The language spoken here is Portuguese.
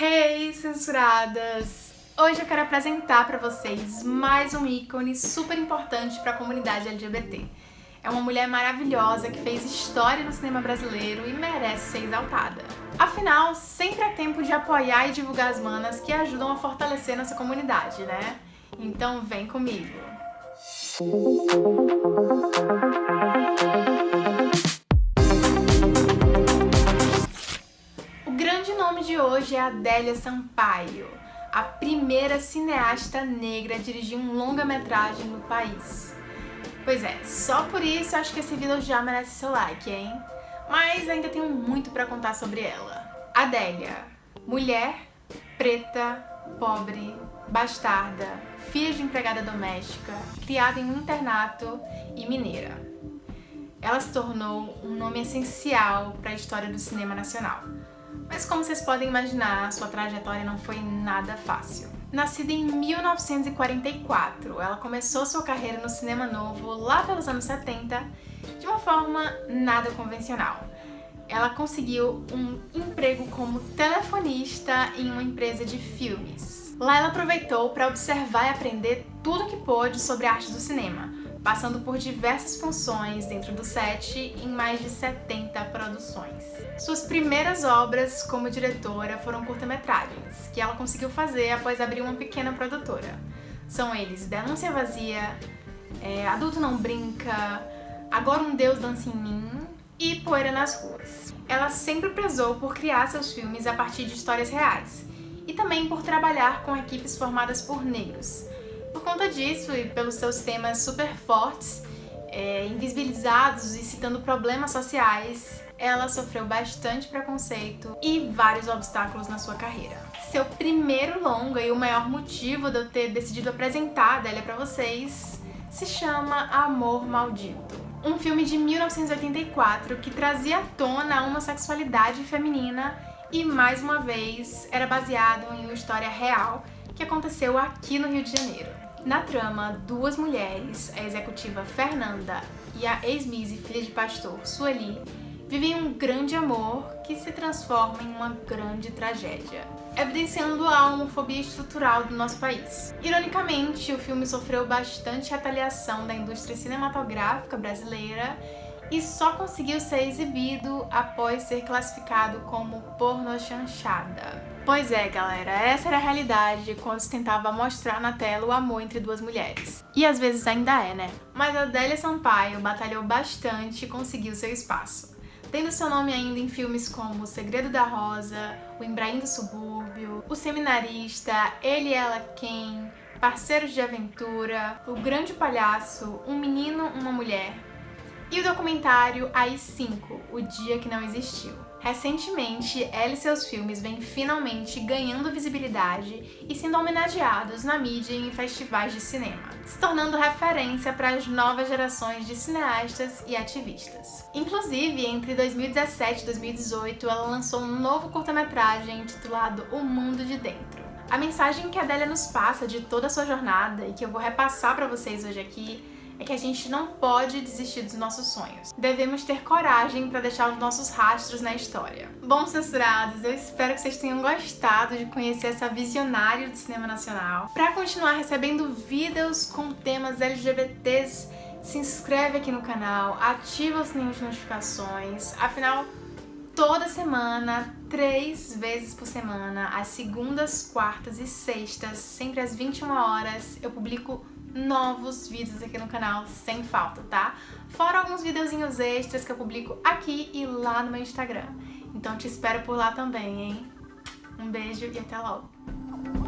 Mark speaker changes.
Speaker 1: Hey, censuradas! Hoje eu quero apresentar para vocês mais um ícone super importante para a comunidade LGBT. É uma mulher maravilhosa que fez história no cinema brasileiro e merece ser exaltada. Afinal, sempre é tempo de apoiar e divulgar as manas que ajudam a fortalecer nossa comunidade, né? Então vem comigo! nome hoje é Adélia Sampaio, a primeira cineasta negra a dirigir um longa-metragem no país. Pois é, só por isso acho que esse vídeo já merece seu like, hein? Mas ainda tenho muito pra contar sobre ela. Adélia, mulher, preta, pobre, bastarda, filha de empregada doméstica, criada em um internato e mineira. Ela se tornou um nome essencial para a história do cinema nacional mas como vocês podem imaginar, sua trajetória não foi nada fácil. Nascida em 1944, ela começou sua carreira no cinema novo lá pelos anos 70 de uma forma nada convencional. Ela conseguiu um emprego como telefonista em uma empresa de filmes. Lá ela aproveitou para observar e aprender tudo que pôde sobre a arte do cinema, passando por diversas funções dentro do set em mais de 70 produções. Suas primeiras obras como diretora foram curta-metragens, que ela conseguiu fazer após abrir uma pequena produtora. São eles Denúncia Vazia, é, Adulto Não Brinca, Agora um Deus Dança em Mim e Poeira nas Ruas. Ela sempre prezou por criar seus filmes a partir de histórias reais, e também por trabalhar com equipes formadas por negros, por conta disso e pelos seus temas super fortes, é, invisibilizados e citando problemas sociais, ela sofreu bastante preconceito e vários obstáculos na sua carreira. Seu primeiro longa e o maior motivo de eu ter decidido apresentar Adélia pra vocês se chama Amor Maldito. Um filme de 1984 que trazia à tona a homossexualidade feminina e, mais uma vez, era baseado em uma história real que aconteceu aqui no Rio de Janeiro. Na trama, duas mulheres, a executiva Fernanda e a ex-Mise filha de pastor Sueli, vivem um grande amor que se transforma em uma grande tragédia, evidenciando a homofobia estrutural do nosso país. Ironicamente, o filme sofreu bastante retaliação da indústria cinematográfica brasileira e só conseguiu ser exibido após ser classificado como porno chanchada. Pois é, galera, essa era a realidade quando se tentava mostrar na tela o amor entre duas mulheres. E às vezes ainda é, né? Mas a Adélia Sampaio batalhou bastante e conseguiu seu espaço. Tendo seu nome ainda em filmes como O Segredo da Rosa, O Embraim do Subúrbio, O Seminarista, Ele e Ela Quem, Parceiros de Aventura, O Grande Palhaço, Um Menino, Uma Mulher, e o documentário AI-5, O Dia Que Não Existiu. Recentemente, ela e seus filmes vêm finalmente ganhando visibilidade e sendo homenageados na mídia e em festivais de cinema, se tornando referência para as novas gerações de cineastas e ativistas. Inclusive, entre 2017 e 2018, ela lançou um novo curta-metragem intitulado O Mundo de Dentro. A mensagem que a Adélia nos passa de toda a sua jornada e que eu vou repassar para vocês hoje aqui é que a gente não pode desistir dos nossos sonhos. Devemos ter coragem para deixar os nossos rastros na história. Bom, censurados, eu espero que vocês tenham gostado de conhecer essa visionária do cinema nacional. Para continuar recebendo vídeos com temas LGBTs, se inscreve aqui no canal, ativa o sininho de notificações, afinal, toda semana, três vezes por semana, às segundas, quartas e sextas, sempre às 21 horas, eu publico novos vídeos aqui no canal sem falta, tá? Fora alguns videozinhos extras que eu publico aqui e lá no meu Instagram. Então te espero por lá também, hein? Um beijo e até logo!